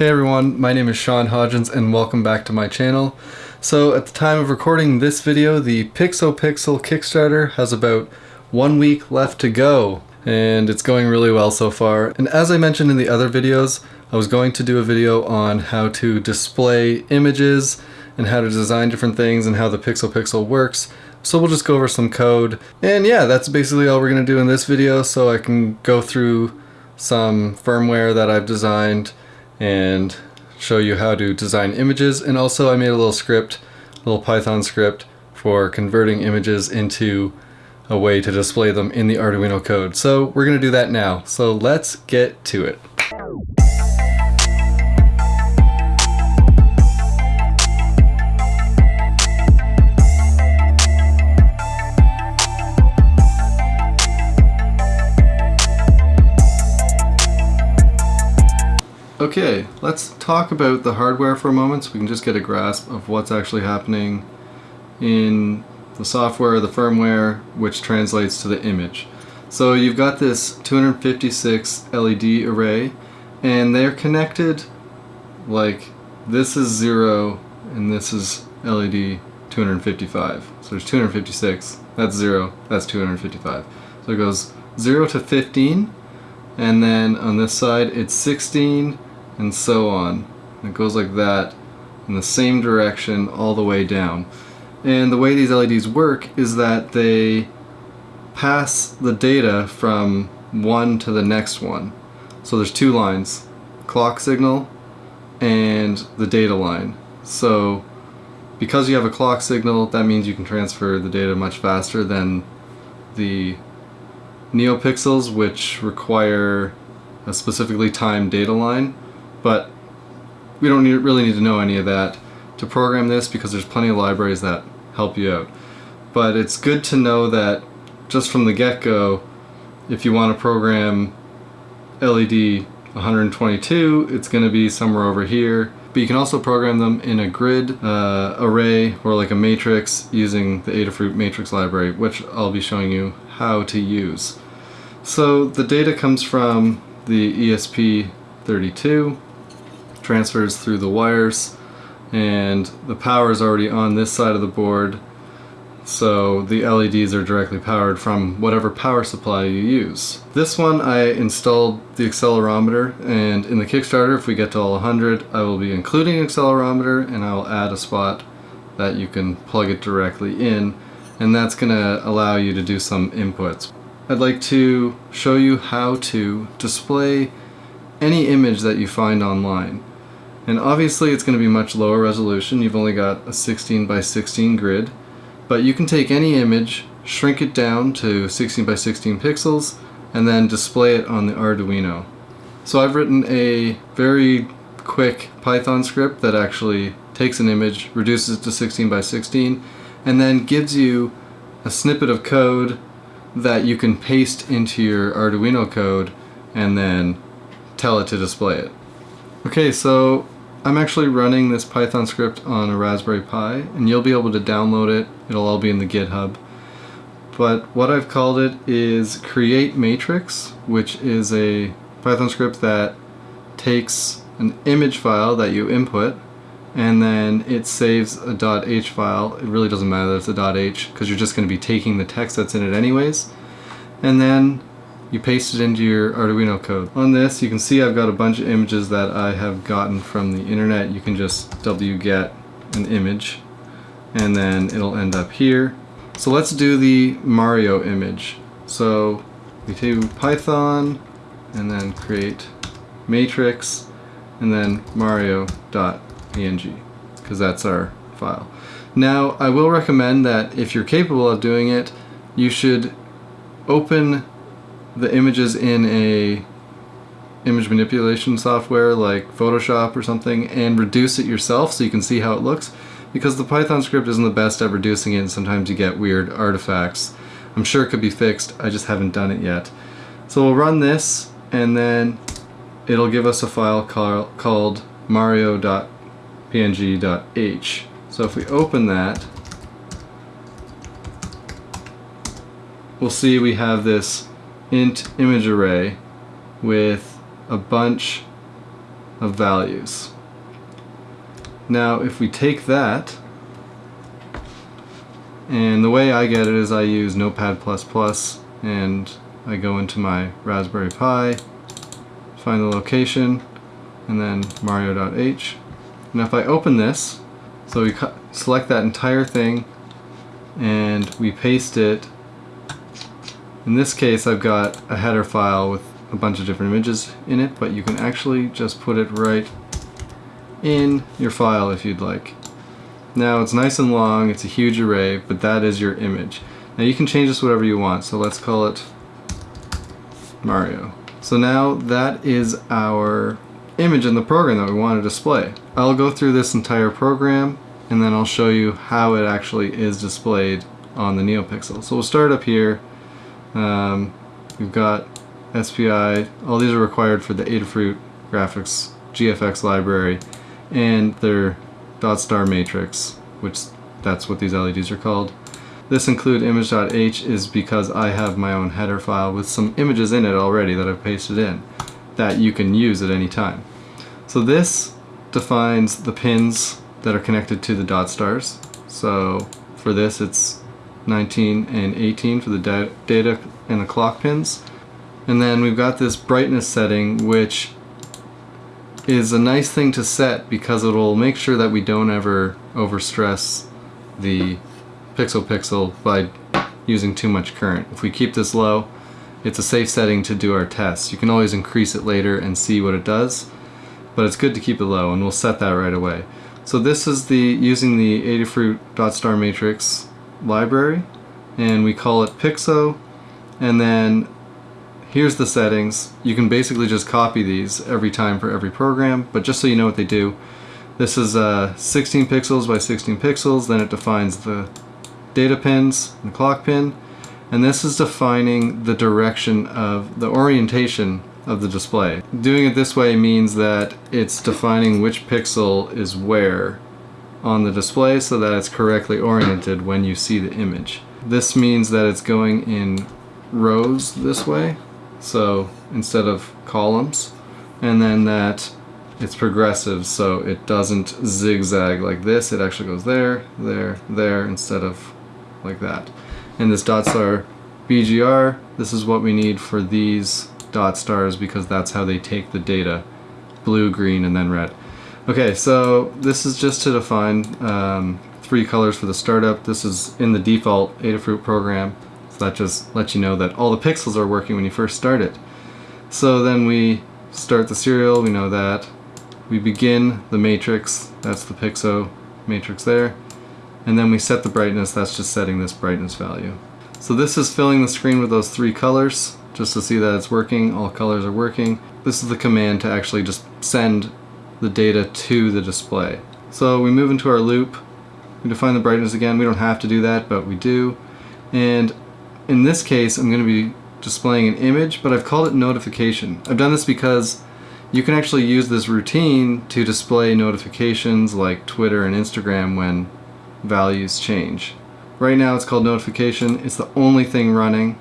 Hey everyone, my name is Sean Hodgins and welcome back to my channel. So at the time of recording this video, the Pixopixel Kickstarter has about one week left to go and it's going really well so far. And as I mentioned in the other videos, I was going to do a video on how to display images and how to design different things and how the Pixopixel works. So we'll just go over some code. And yeah, that's basically all we're gonna do in this video so I can go through some firmware that I've designed and show you how to design images and also I made a little script, a little Python script for converting images into a way to display them in the Arduino code. So we're going to do that now. So let's get to it. Okay, let's talk about the hardware for a moment so we can just get a grasp of what's actually happening in the software, the firmware, which translates to the image. So you've got this 256 LED array and they're connected like this is 0 and this is LED 255. So there's 256, that's 0, that's 255. So it goes 0 to 15 and then on this side it's 16 and so on. It goes like that in the same direction all the way down. And the way these LEDs work is that they pass the data from one to the next one. So there's two lines, clock signal and the data line. So because you have a clock signal, that means you can transfer the data much faster than the NeoPixels, which require a specifically timed data line but we don't need, really need to know any of that to program this because there's plenty of libraries that help you out. But it's good to know that just from the get-go, if you want to program LED 122, it's going to be somewhere over here. But you can also program them in a grid uh, array or like a matrix using the Adafruit matrix library, which I'll be showing you how to use. So the data comes from the ESP32 transfers through the wires and the power is already on this side of the board so the LEDs are directly powered from whatever power supply you use. This one I installed the accelerometer and in the Kickstarter if we get to all 100 I will be including an accelerometer and I will add a spot that you can plug it directly in and that's going to allow you to do some inputs. I'd like to show you how to display any image that you find online. And obviously it's going to be much lower resolution. You've only got a 16 by 16 grid. But you can take any image, shrink it down to 16 by 16 pixels, and then display it on the Arduino. So I've written a very quick Python script that actually takes an image, reduces it to 16 by 16, and then gives you a snippet of code that you can paste into your Arduino code and then tell it to display it. Okay, so I'm actually running this Python script on a Raspberry Pi and you'll be able to download it. It'll all be in the GitHub. But what I've called it is create matrix, which is a Python script that takes an image file that you input and then it saves a .h file. It really doesn't matter that it's a .h because you're just going to be taking the text that's in it anyways. And then you paste it into your Arduino code. On this you can see I've got a bunch of images that I have gotten from the internet. You can just wget an image and then it'll end up here. So let's do the Mario image. So we do Python and then create matrix and then mario.png because that's our file. Now I will recommend that if you're capable of doing it you should open the images in a image manipulation software like Photoshop or something and reduce it yourself so you can see how it looks because the Python script isn't the best at reducing it and sometimes you get weird artifacts. I'm sure it could be fixed, I just haven't done it yet. So we'll run this and then it'll give us a file call, called mario.png.h. So if we open that, we'll see we have this int image array with a bunch of values. Now if we take that, and the way I get it is I use Notepad++ and I go into my Raspberry Pi, find the location, and then mario.h. And if I open this, so we select that entire thing and we paste it. In this case I've got a header file with a bunch of different images in it, but you can actually just put it right in your file if you'd like. Now it's nice and long, it's a huge array, but that is your image. Now you can change this whatever you want, so let's call it Mario. So now that is our image in the program that we want to display. I'll go through this entire program and then I'll show you how it actually is displayed on the NeoPixel. So we'll start up here. Um, we've got SPI, all these are required for the Adafruit graphics GFX library and their dot star matrix, which that's what these LEDs are called. This include image.h is because I have my own header file with some images in it already that I've pasted in that you can use at any time. So this defines the pins that are connected to the dot stars. So for this it's 19 and 18 for the da data and the clock pins. And then we've got this brightness setting which is a nice thing to set because it will make sure that we don't ever overstress the Pixopixel by using too much current. If we keep this low, it's a safe setting to do our tests. You can always increase it later and see what it does, but it's good to keep it low and we'll set that right away. So this is the using the Adafruit dot star matrix library and we call it Pixo and then here's the settings. You can basically just copy these every time for every program, but just so you know what they do, this is uh, 16 pixels by 16 pixels, then it defines the data pins and the clock pin, and this is defining the direction of the orientation of the display. Doing it this way means that it's defining which pixel is where on the display so that it's correctly oriented when you see the image. This means that it's going in rows this way so instead of columns and then that it's progressive so it doesn't zigzag like this it actually goes there there there instead of like that and this dot star BGR this is what we need for these dot stars because that's how they take the data blue green and then red okay so this is just to define um, three colors for the startup this is in the default Adafruit program So that just lets you know that all the pixels are working when you first start it. So then we start the serial, we know that. We begin the matrix, that's the pixel matrix there. And then we set the brightness, that's just setting this brightness value. So this is filling the screen with those three colors, just to see that it's working, all colors are working. This is the command to actually just send the data to the display. So we move into our loop, we define the brightness again, we don't have to do that, but we do. And in this case, I'm going to be displaying an image, but I've called it notification. I've done this because you can actually use this routine to display notifications like Twitter and Instagram when values change. Right now it's called notification. It's the only thing running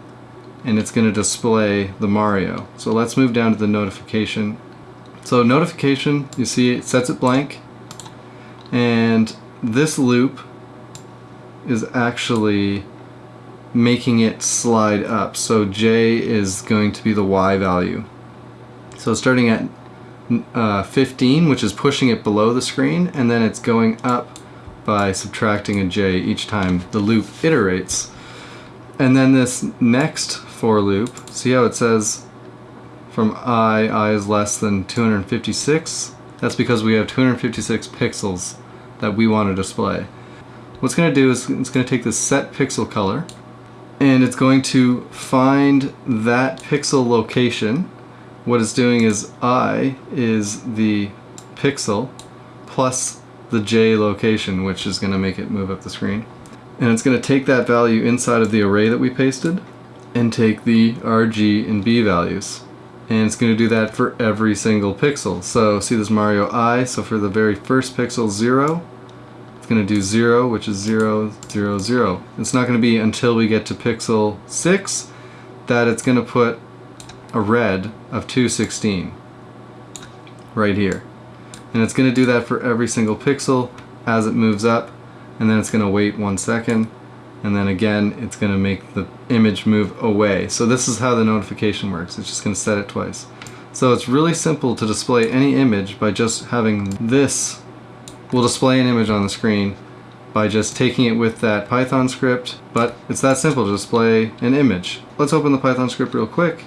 and it's going to display the Mario. So let's move down to the notification. So notification, you see it sets it blank and this loop is actually making it slide up. So J is going to be the Y value. So starting at uh, 15, which is pushing it below the screen, and then it's going up by subtracting a J each time the loop iterates. And then this next for loop, see how it says from I, I is less than 256? That's because we have 256 pixels that we want to display. What's going to do is it's going to take the set pixel color, and it's going to find that pixel location. What it's doing is I is the pixel plus the J location, which is going to make it move up the screen. And it's going to take that value inside of the array that we pasted and take the RG and B values. And it's going to do that for every single pixel. So see this Mario I, so for the very first pixel 0, it's going to do 0, which is 0, 0, 0. It's not going to be until we get to pixel 6 that it's going to put a red of 216 right here. And it's going to do that for every single pixel as it moves up and then it's going to wait one second and then again it's going to make the image move away. So this is how the notification works. It's just going to set it twice. So it's really simple to display any image by just having this will display an image on the screen by just taking it with that Python script, but it's that simple to display an image. Let's open the Python script real quick.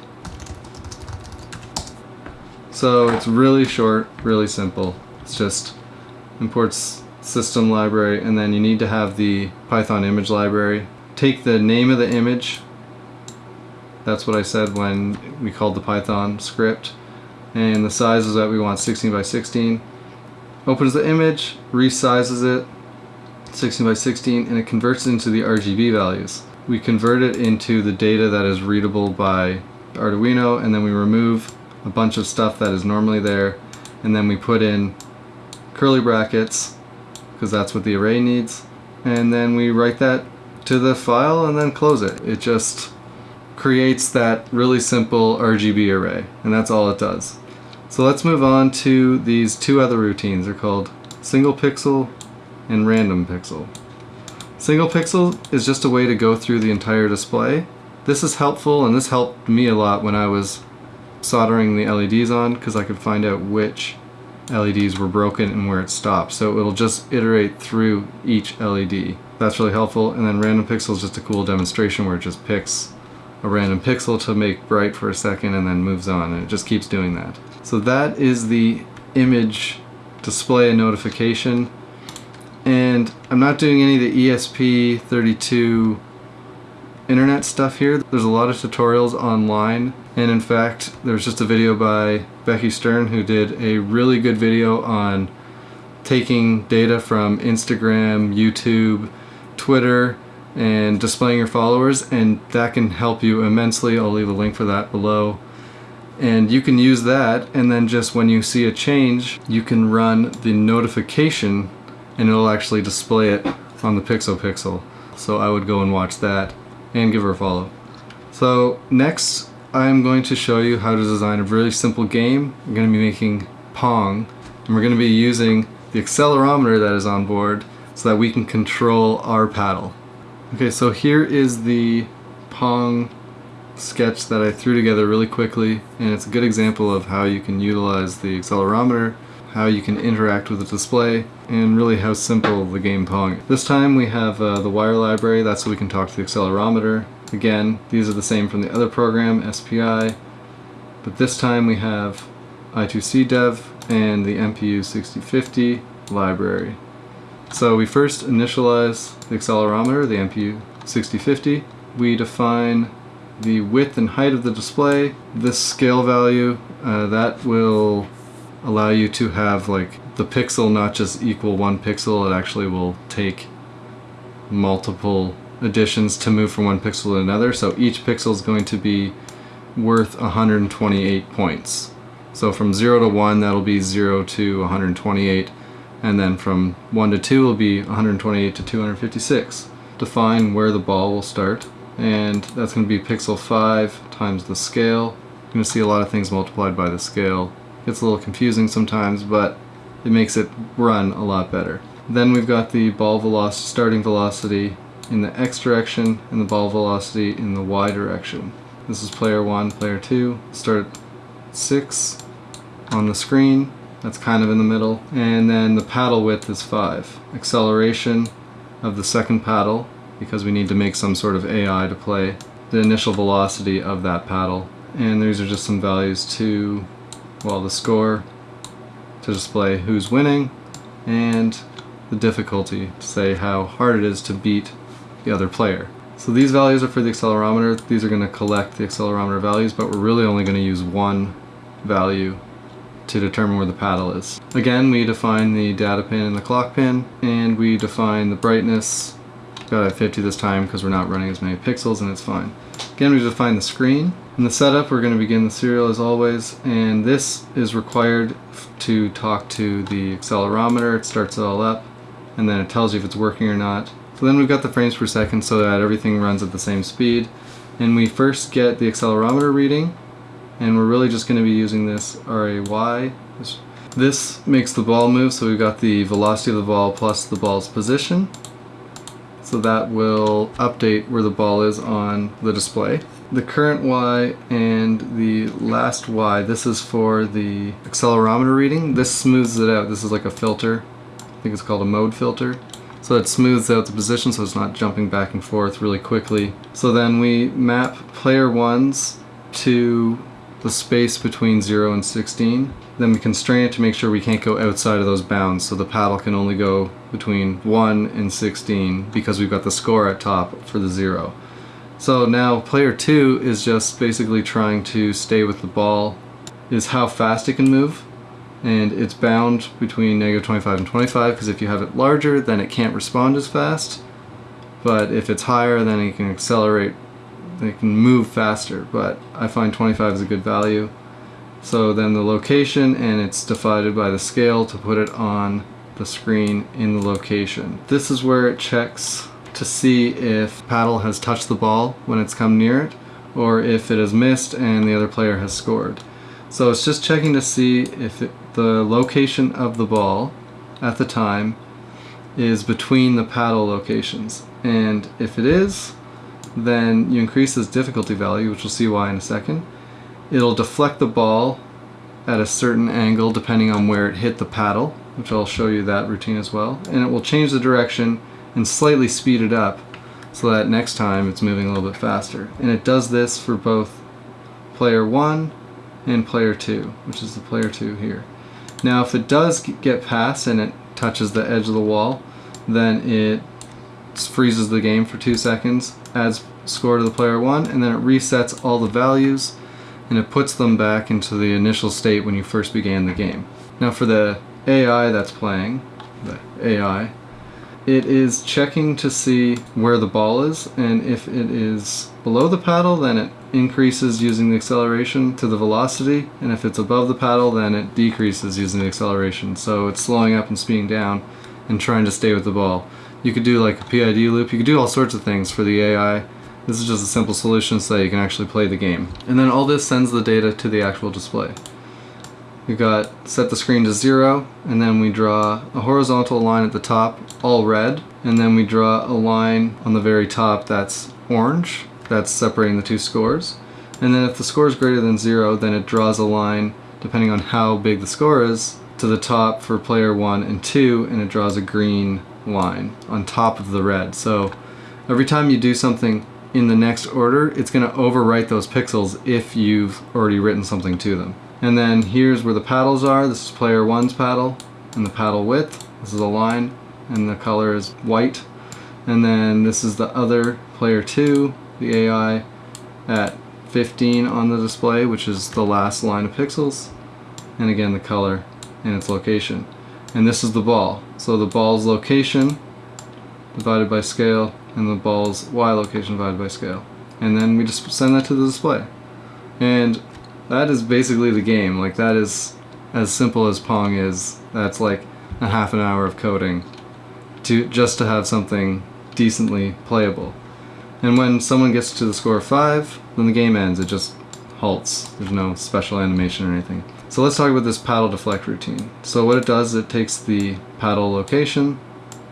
So it's really short, really simple. It's just imports system library and then you need to have the Python image library. Take the name of the image. That's what I said when we called the Python script. And the size is that we want 16 by 16. Opens the image, resizes it, 16 by 16, and it converts it into the RGB values. We convert it into the data that is readable by Arduino, and then we remove a bunch of stuff that is normally there, and then we put in curly brackets, because that's what the array needs, and then we write that to the file and then close it. It just creates that really simple RGB array, and that's all it does. So let's move on to these two other routines. They're called single pixel and random pixel. Single pixel is just a way to go through the entire display. This is helpful and this helped me a lot when I was soldering the LEDs on because I could find out which LEDs were broken and where it stopped. So it'll just iterate through each LED. That's really helpful. And then random pixel is just a cool demonstration where it just picks a random pixel to make bright for a second and then moves on and it just keeps doing that. So that is the image display and notification and I'm not doing any of the ESP32 internet stuff here. There's a lot of tutorials online and in fact there's just a video by Becky Stern who did a really good video on taking data from Instagram, YouTube, Twitter and displaying your followers and that can help you immensely. I'll leave a link for that below. And you can use that and then just when you see a change you can run the notification and it'll actually display it on the Pixopixel. So I would go and watch that and give her a follow. So next I'm going to show you how to design a really simple game. I'm going to be making Pong and we're going to be using the accelerometer that is on board so that we can control our paddle. Okay, so here is the Pong sketch that I threw together really quickly and it's a good example of how you can utilize the accelerometer how you can interact with the display, and really how simple the game Pong is. This time we have uh, the wire library, that's so we can talk to the accelerometer. Again, these are the same from the other program, SPI, but this time we have I2C dev and the MPU 6050 library. So we first initialize the accelerometer, the MPU 6050. We define the width and height of the display. This scale value, uh, that will allow you to have like the pixel not just equal one pixel, it actually will take multiple additions to move from one pixel to another. So each pixel is going to be worth 128 points. So from 0 to 1 that'll be 0 to 128 and then from 1 to 2 will be 128 to 256. Define where the ball will start and that's going to be pixel 5 times the scale. You're going to see a lot of things multiplied by the scale Gets a little confusing sometimes, but it makes it run a lot better. Then we've got the ball velocity, starting velocity in the x direction and the ball velocity in the y direction. This is player 1, player 2. Start 6 on the screen. That's kind of in the middle. And then the paddle width is 5. Acceleration of the second paddle, because we need to make some sort of AI to play. The initial velocity of that paddle. And these are just some values to well the score to display who's winning and the difficulty to say how hard it is to beat the other player. So these values are for the accelerometer. These are going to collect the accelerometer values, but we're really only going to use one value to determine where the paddle is. Again, we define the data pin and the clock pin, and we define the brightness. Got at 50 this time because we're not running as many pixels and it's fine. Again, we define the screen, in the setup, we're going to begin the serial as always, and this is required to talk to the accelerometer. It starts it all up, and then it tells you if it's working or not. So then we've got the frames per second so that everything runs at the same speed. And we first get the accelerometer reading, and we're really just going to be using this RAY, this This makes the ball move, so we've got the velocity of the ball plus the ball's position. So that will update where the ball is on the display. The current Y and the last Y, this is for the accelerometer reading. This smooths it out. This is like a filter. I think it's called a mode filter. So it smooths out the position so it's not jumping back and forth really quickly. So then we map player ones to the space between 0 and 16. Then we constrain it to make sure we can't go outside of those bounds so the paddle can only go between 1 and 16 because we've got the score at top for the 0. So now player 2 is just basically trying to stay with the ball is how fast it can move and it's bound between negative 25 and 25 because if you have it larger then it can't respond as fast but if it's higher then it can accelerate it can move faster, but I find 25 is a good value. So then the location, and it's divided by the scale to put it on the screen in the location. This is where it checks to see if paddle has touched the ball when it's come near it, or if it has missed and the other player has scored. So it's just checking to see if it, the location of the ball at the time is between the paddle locations. And if it is, then you increase this difficulty value, which we'll see why in a second. It'll deflect the ball at a certain angle depending on where it hit the paddle, which I'll show you that routine as well. And it will change the direction and slightly speed it up so that next time it's moving a little bit faster. And it does this for both player 1 and player 2, which is the player 2 here. Now if it does get past and it touches the edge of the wall, then it freezes the game for two seconds, adds score to the player one, and then it resets all the values and it puts them back into the initial state when you first began the game. Now for the AI that's playing, the AI, it is checking to see where the ball is and if it is below the paddle then it increases using the acceleration to the velocity and if it's above the paddle then it decreases using the acceleration so it's slowing up and speeding down and trying to stay with the ball. You could do like a PID loop, you could do all sorts of things for the AI. This is just a simple solution so that you can actually play the game. And then all this sends the data to the actual display. We've got set the screen to zero, and then we draw a horizontal line at the top, all red, and then we draw a line on the very top that's orange, that's separating the two scores. And then if the score is greater than zero, then it draws a line, depending on how big the score is, to the top for player one and two, and it draws a green line on top of the red. So every time you do something in the next order, it's going to overwrite those pixels if you've already written something to them. And then here's where the paddles are. This is player one's paddle and the paddle width. This is a line and the color is white. And then this is the other player two, the AI at 15 on the display, which is the last line of pixels. And again, the color and its location and this is the ball. So the ball's location divided by scale and the ball's y location divided by scale. And then we just send that to the display. And that is basically the game. Like that is as simple as Pong is. That's like a half an hour of coding to just to have something decently playable. And when someone gets to the score of 5, then the game ends. It just halts. There's no special animation or anything. So let's talk about this paddle deflect routine. So what it does, it takes the paddle location,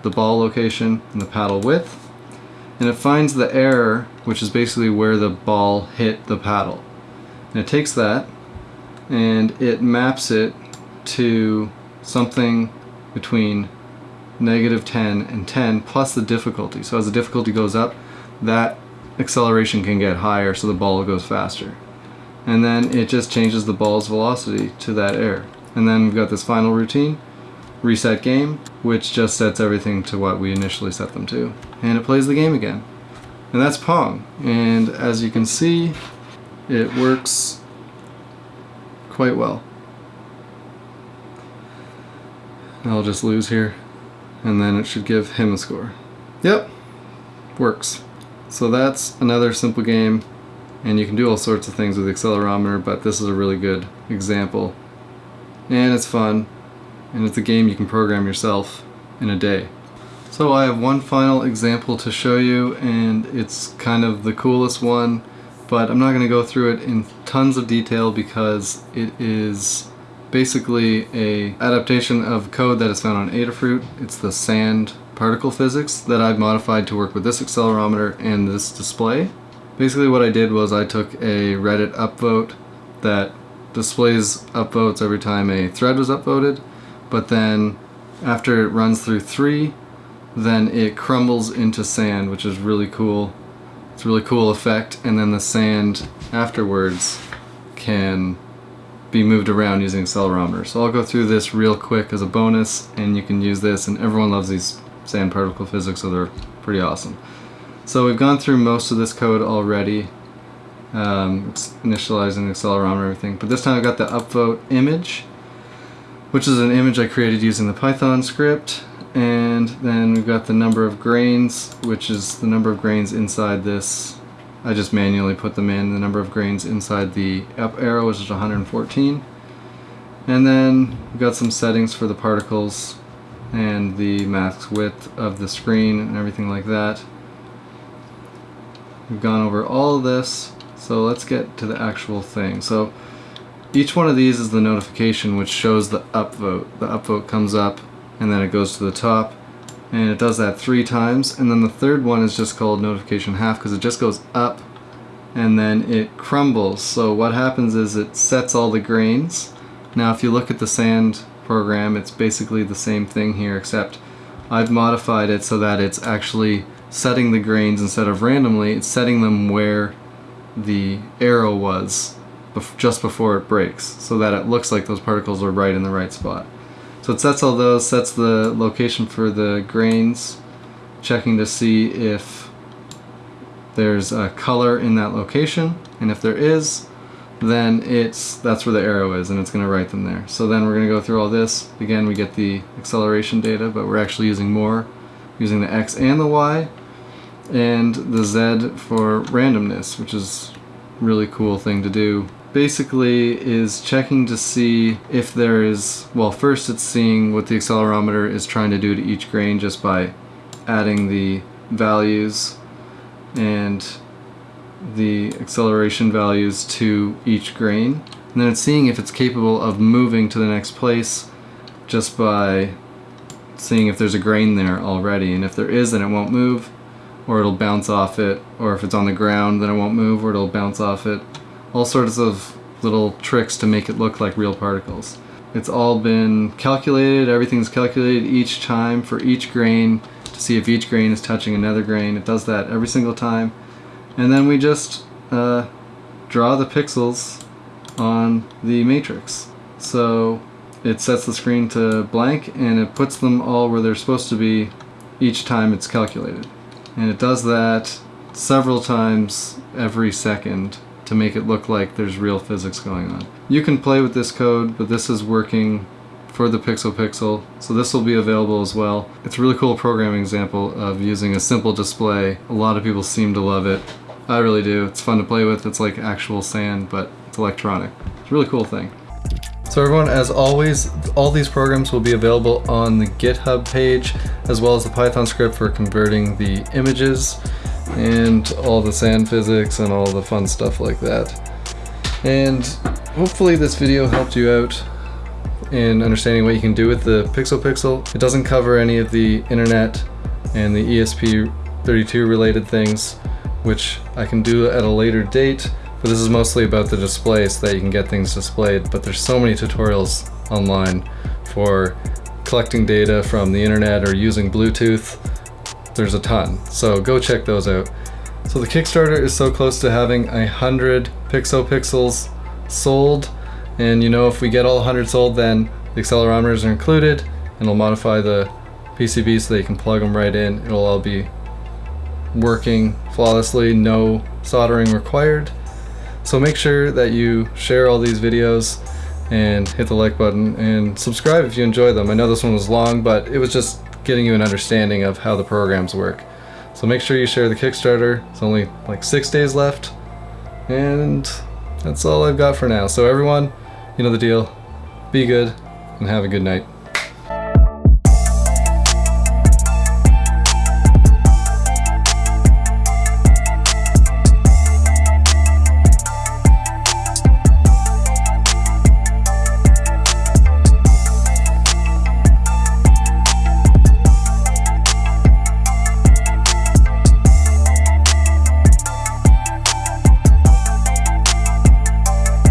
the ball location, and the paddle width, and it finds the error, which is basically where the ball hit the paddle. And it takes that, and it maps it to something between negative 10 and 10 plus the difficulty. So as the difficulty goes up, that acceleration can get higher so the ball goes faster and then it just changes the ball's velocity to that air. And then we've got this final routine, reset game, which just sets everything to what we initially set them to. And it plays the game again. And that's Pong. And as you can see, it works quite well. I'll just lose here, and then it should give him a score. Yep, works. So that's another simple game and you can do all sorts of things with the accelerometer but this is a really good example and it's fun and it's a game you can program yourself in a day so I have one final example to show you and it's kind of the coolest one but I'm not going to go through it in tons of detail because it is basically a adaptation of code that is found on Adafruit. It's the sand particle physics that I've modified to work with this accelerometer and this display. Basically what I did was I took a Reddit upvote that displays upvotes every time a thread was upvoted, but then after it runs through three, then it crumbles into sand, which is really cool. It's a really cool effect, and then the sand afterwards can be moved around using accelerometer. So I'll go through this real quick as a bonus, and you can use this, and everyone loves these sand particle physics, so they're pretty awesome. So we've gone through most of this code already, um, initializing the accelerometer and everything, but this time I've got the upvote image, which is an image I created using the Python script, and then we've got the number of grains, which is the number of grains inside this. I just manually put them in, the number of grains inside the up arrow, which is 114. And then we've got some settings for the particles and the mask width of the screen and everything like that. We've gone over all of this, so let's get to the actual thing. So each one of these is the notification which shows the upvote. The upvote comes up and then it goes to the top and it does that three times and then the third one is just called notification half because it just goes up and then it crumbles so what happens is it sets all the grains now if you look at the sand program it's basically the same thing here except I've modified it so that it's actually setting the grains instead of randomly it's setting them where the arrow was just before it breaks so that it looks like those particles are right in the right spot. So it sets all those, sets the location for the grains, checking to see if there's a color in that location, and if there is, then it's that's where the arrow is, and it's going to write them there. So then we're going to go through all this. Again, we get the acceleration data, but we're actually using more, using the x and the y, and the z for randomness, which is really cool thing to do basically is checking to see if there is, well first it's seeing what the accelerometer is trying to do to each grain just by adding the values and the acceleration values to each grain. And then it's seeing if it's capable of moving to the next place just by seeing if there's a grain there already. And if there is, then it won't move, or it'll bounce off it. Or if it's on the ground, then it won't move, or it'll bounce off it all sorts of little tricks to make it look like real particles. It's all been calculated, everything's calculated each time for each grain to see if each grain is touching another grain. It does that every single time. And then we just uh, draw the pixels on the matrix. So it sets the screen to blank and it puts them all where they're supposed to be each time it's calculated. And it does that several times every second to make it look like there's real physics going on. You can play with this code, but this is working for the Pixopixel, so this will be available as well. It's a really cool programming example of using a simple display. A lot of people seem to love it. I really do. It's fun to play with. It's like actual sand, but it's electronic. It's a really cool thing. So everyone, as always, all these programs will be available on the GitHub page, as well as the Python script for converting the images and all the sand physics and all the fun stuff like that. And hopefully this video helped you out in understanding what you can do with the Pixopixel. It doesn't cover any of the internet and the ESP32 related things, which I can do at a later date, but this is mostly about the display so that you can get things displayed. But there's so many tutorials online for collecting data from the internet or using Bluetooth there's a ton. So go check those out. So the Kickstarter is so close to having a hundred Pixopixels sold. And you know, if we get all 100 sold, then the accelerometers are included and it'll modify the PCB so they can plug them right in. It'll all be working flawlessly, no soldering required. So make sure that you share all these videos and hit the like button and subscribe if you enjoy them. I know this one was long, but it was just getting you an understanding of how the programs work. So make sure you share the Kickstarter. It's only like six days left. And that's all I've got for now. So everyone, you know the deal. Be good and have a good night.